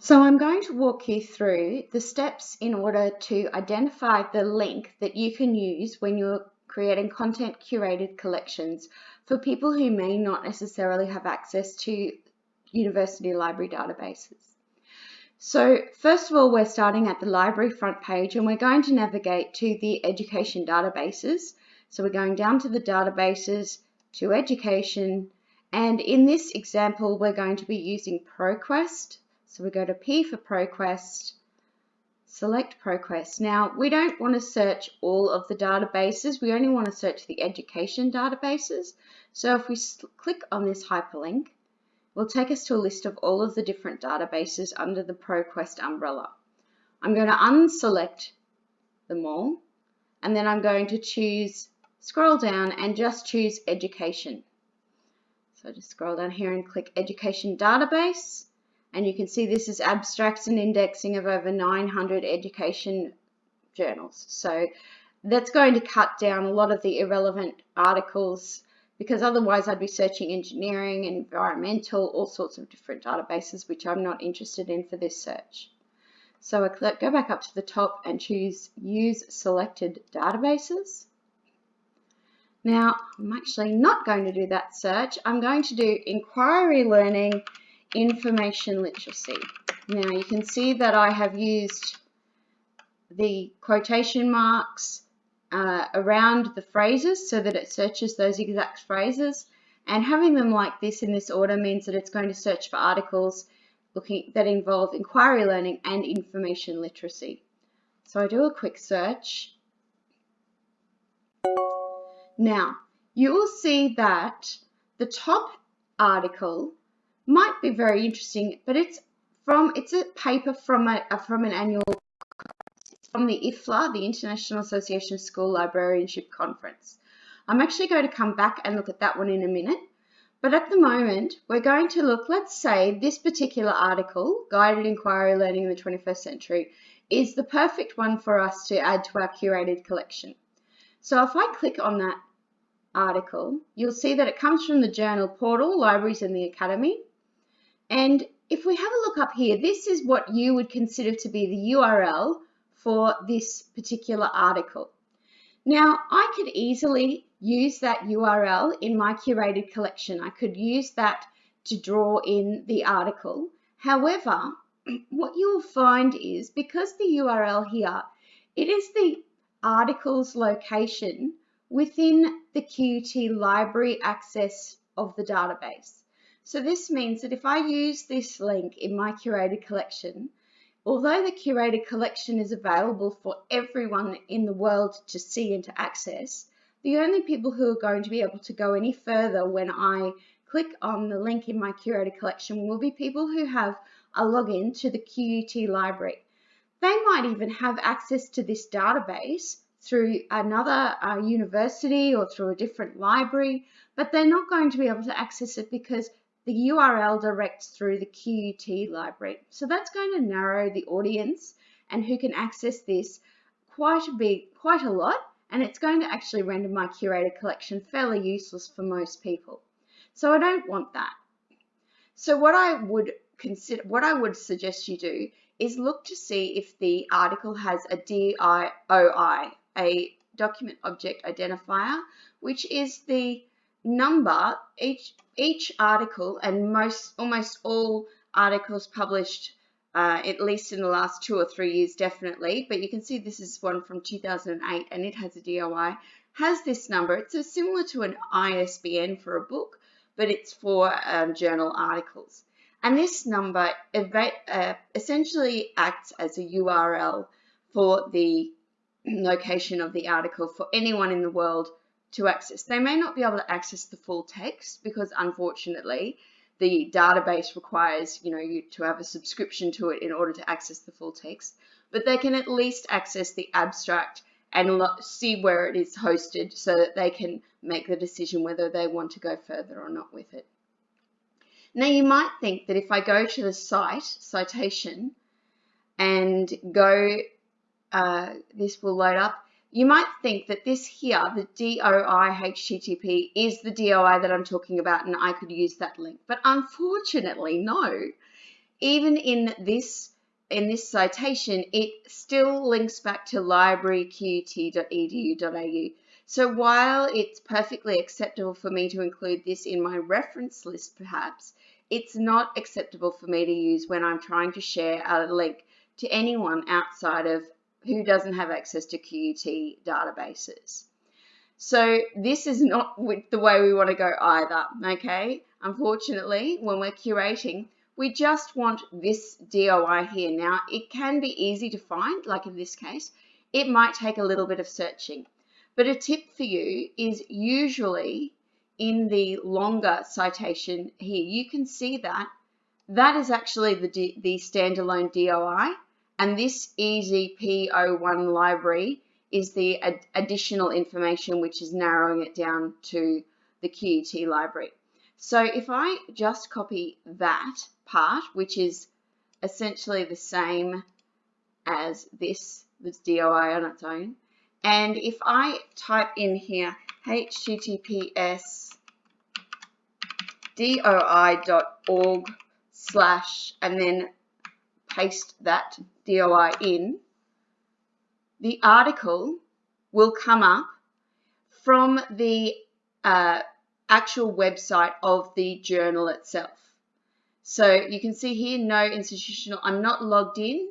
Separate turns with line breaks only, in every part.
So I'm going to walk you through the steps in order to identify the link that you can use when you're creating content curated collections for people who may not necessarily have access to university library databases. So first of all, we're starting at the library front page and we're going to navigate to the education databases. So we're going down to the databases, to education, and in this example, we're going to be using ProQuest so we go to P for ProQuest, select ProQuest. Now, we don't want to search all of the databases. We only want to search the education databases. So if we click on this hyperlink, it will take us to a list of all of the different databases under the ProQuest umbrella. I'm going to unselect them all, and then I'm going to choose, scroll down and just choose education. So just scroll down here and click education database. And you can see this is abstracts and indexing of over 900 education journals. So that's going to cut down a lot of the irrelevant articles because otherwise I'd be searching engineering, environmental, all sorts of different databases, which I'm not interested in for this search. So I go back up to the top and choose use selected databases. Now, I'm actually not going to do that search. I'm going to do inquiry learning information literacy. Now you can see that I have used the quotation marks uh, around the phrases so that it searches those exact phrases and having them like this in this order means that it's going to search for articles looking that involve inquiry learning and information literacy. So I do a quick search. Now you will see that the top article might be very interesting, but it's from it's a paper from a from an annual from the IFLA, the International Association of School Librarianship Conference. I'm actually going to come back and look at that one in a minute. But at the moment, we're going to look, let's say this particular article, Guided Inquiry Learning in the 21st Century, is the perfect one for us to add to our curated collection. So if I click on that article, you'll see that it comes from the journal portal, Libraries in the Academy. And if we have a look up here, this is what you would consider to be the URL for this particular article. Now, I could easily use that URL in my curated collection. I could use that to draw in the article. However, what you'll find is because the URL here, it is the article's location within the QUT library access of the database. So this means that if I use this link in my curated collection, although the curated collection is available for everyone in the world to see and to access, the only people who are going to be able to go any further when I click on the link in my curated collection will be people who have a login to the QUT library. They might even have access to this database through another uh, university or through a different library, but they're not going to be able to access it because the URL directs through the QUT library. So that's going to narrow the audience and who can access this quite a bit, quite a lot, and it's going to actually render my curated collection fairly useless for most people. So I don't want that. So what I would consider, what I would suggest you do is look to see if the article has a DIOI, a document object identifier, which is the number each each article and most almost all articles published uh, at least in the last two or three years definitely. But you can see this is one from 2008 and it has a DOI has this number. It's a, similar to an ISBN for a book but it's for um, journal articles. And this number uh, essentially acts as a URL for the location of the article for anyone in the world to access. They may not be able to access the full text because unfortunately the database requires you know you to have a subscription to it in order to access the full text, but they can at least access the abstract and see where it is hosted so that they can make the decision whether they want to go further or not with it. Now you might think that if I go to the cite, citation, and go, uh, this will load up, you might think that this here, the DOI HTTP, is the DOI that I'm talking about and I could use that link. But unfortunately, no. even in this in this citation, it still links back to libraryqut.edu.au. So while it's perfectly acceptable for me to include this in my reference list, perhaps, it's not acceptable for me to use when I'm trying to share a link to anyone outside of who doesn't have access to QUT databases. So this is not the way we want to go either, okay? Unfortunately, when we're curating, we just want this DOI here. Now, it can be easy to find, like in this case. It might take a little bit of searching. But a tip for you is usually in the longer citation here, you can see that that is actually the, the standalone DOI and this EZP01 library is the ad additional information which is narrowing it down to the QUT library. So if I just copy that part, which is essentially the same as this, this DOI on its own, and if I type in here https doi.org slash and then paste that DOI in, the article will come up from the uh, actual website of the journal itself. So you can see here, no institutional, I'm not logged in.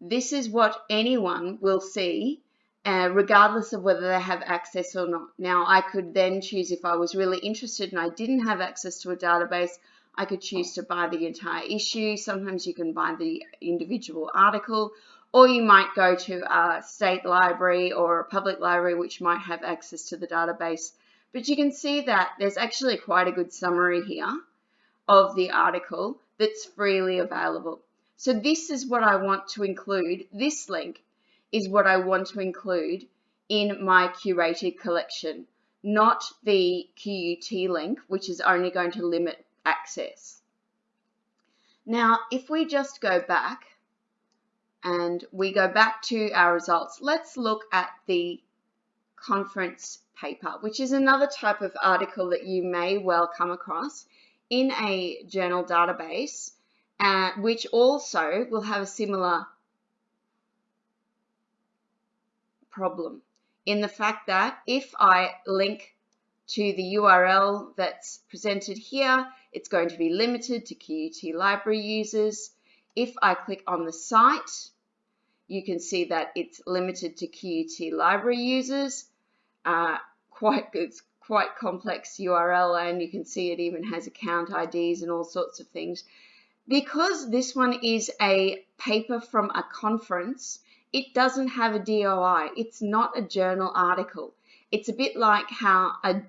This is what anyone will see, uh, regardless of whether they have access or not. Now, I could then choose if I was really interested and I didn't have access to a database, I could choose to buy the entire issue. Sometimes you can buy the individual article, or you might go to a state library or a public library which might have access to the database but you can see that there's actually quite a good summary here of the article that's freely available. So this is what I want to include. This link is what I want to include in my curated collection, not the QUT link, which is only going to limit access. Now, if we just go back and we go back to our results, let's look at the conference paper, which is another type of article that you may well come across in a journal database, uh, which also will have a similar problem in the fact that if I link to the URL that's presented here, it's going to be limited to QUT library users. If I click on the site, you can see that it's limited to QUT library users. Uh, quite it's quite complex URL and you can see it even has account IDs and all sorts of things. Because this one is a paper from a conference, it doesn't have a DOI. It's not a journal article. It's a bit like how a,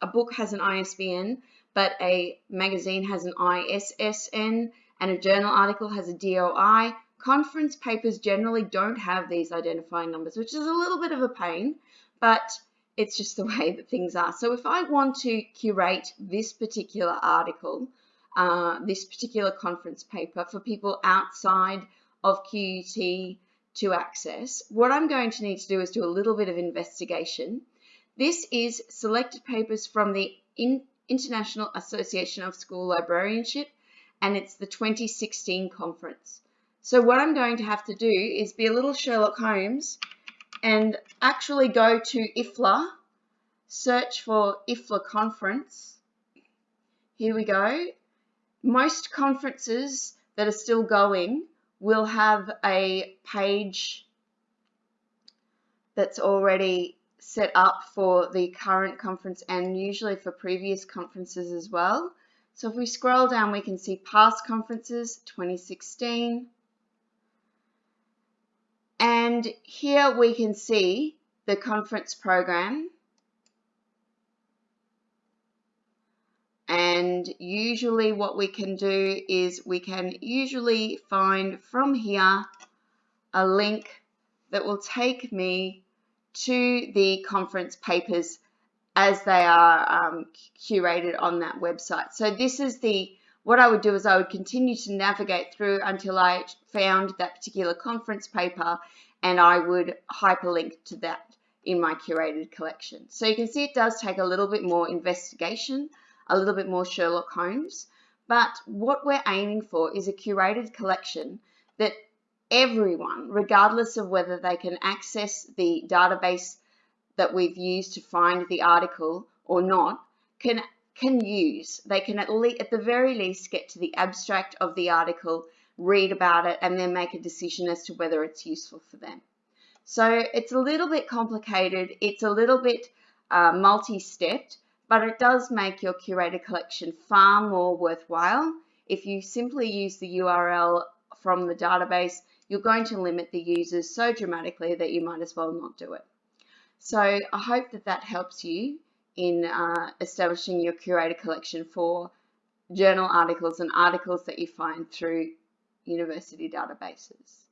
a book has an ISBN, but a magazine has an ISSN and a journal article has a DOI. Conference papers generally don't have these identifying numbers, which is a little bit of a pain, but it's just the way that things are. So if I want to curate this particular article, uh, this particular conference paper for people outside of QUT to access, what I'm going to need to do is do a little bit of investigation. This is selected papers from the In International Association of School Librarianship and it's the 2016 conference. So what I'm going to have to do is be a little Sherlock Holmes and actually go to IFLA, search for IFLA conference. Here we go. Most conferences that are still going will have a page that's already set up for the current conference and usually for previous conferences as well. So if we scroll down, we can see past conferences 2016, and here we can see the conference program. And usually what we can do is we can usually find from here a link that will take me to the conference papers as they are um, curated on that website. So this is the what I would do is I would continue to navigate through until I found that particular conference paper and I would hyperlink to that in my curated collection. So you can see it does take a little bit more investigation, a little bit more Sherlock Holmes, But what we're aiming for is a curated collection that everyone, regardless of whether they can access the database that we've used to find the article or not, can can use. They can at least, at the very least, get to the abstract of the article, read about it, and then make a decision as to whether it's useful for them. So it's a little bit complicated. It's a little bit uh, multi-stepped, but it does make your curated collection far more worthwhile. If you simply use the URL from the database, you're going to limit the users so dramatically that you might as well not do it. So I hope that that helps you in uh, establishing your curated collection for journal articles and articles that you find through university databases.